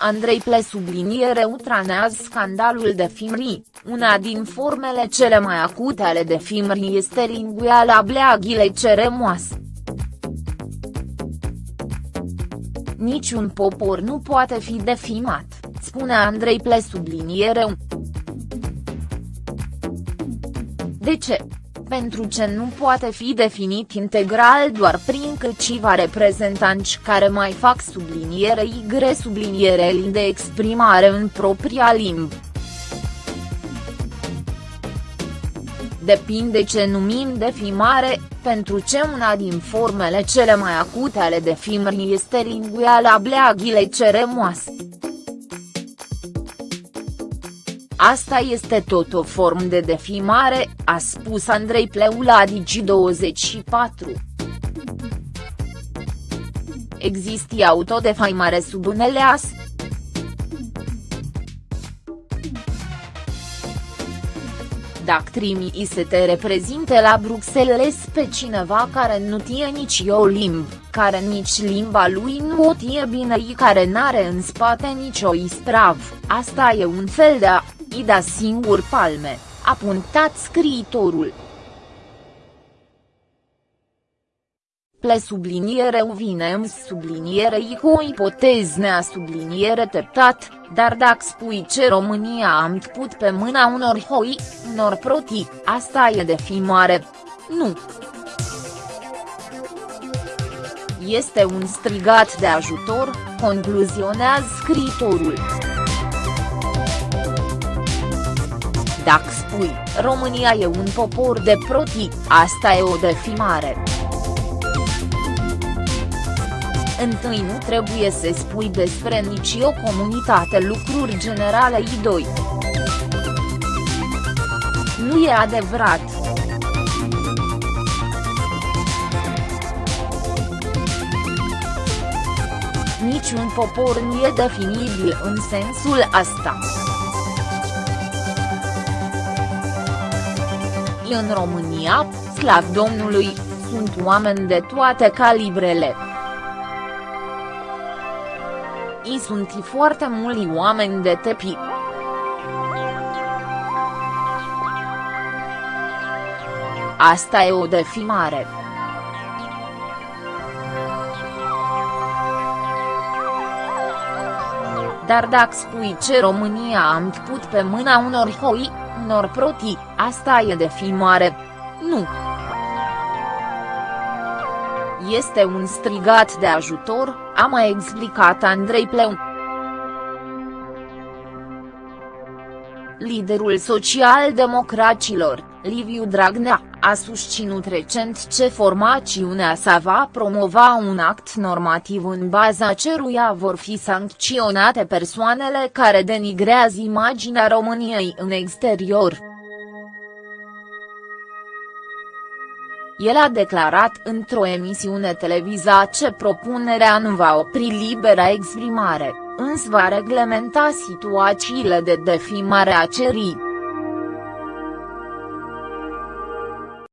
Andrei Ple subliniere utranează scandalul de FIMRI, una din formele cele mai acute ale de FIMRI este linguiala bleaghile ceremoase. Niciun popor nu poate fi defimat, spune Andrei Ple subliniere. De ce? Pentru ce nu poate fi definit integral doar prin câțiva reprezentanți care mai fac subliniere Y subliniere L de exprimare în propria limbă. Depinde ce numim defimare, pentru ce una din formele cele mai acute ale defimării este linguiala bleaghile ceremoase. Asta este tot o formă de defimare, a spus Andrei Pleu la Digi24. Există autodefaimare sub unele as. Dacă trimii să te reprezinte la Bruxelles pe cineva care nu tie nici o limbă, care nici limba lui nu o tie bine și care n-are în spate nicio isprav, asta e un fel de a i da singur palme, a punctat scriitorul. Ple subliniere vine subliniere i cu o ipoteză nea subliniere teptat, dar dacă spui ce România am put pe mâna unor hoi, unor proti, asta e de fi mare. Nu. Este un strigat de ajutor, concluzionează scriitorul. Dacă spui, România e un popor de proti, asta e o defimare. Întâi nu trebuie să spui despre nici o comunitate lucruri generale I2. Nu e adevărat. Niciun popor nu e definibil în sensul asta. În România, slav Domnului, sunt oameni de toate calibrele. I sunt foarte mulți oameni de tepi. Asta e o defimare. Dar dacă spui ce România am put pe mâna unor hoi, unor proti, asta e de filmare. Nu. Este un strigat de ajutor, a mai explicat Andrei Pleu. Liderul social-democracilor, Liviu Dragnea, a susținut recent ce formațiunea sa va promova un act normativ în baza ceruia vor fi sancționate persoanele care denigrează imaginea României în exterior. El a declarat într-o emisiune televiză ce propunerea nu va opri libera exprimare, însă va reglementa situațiile de defimare a cerii.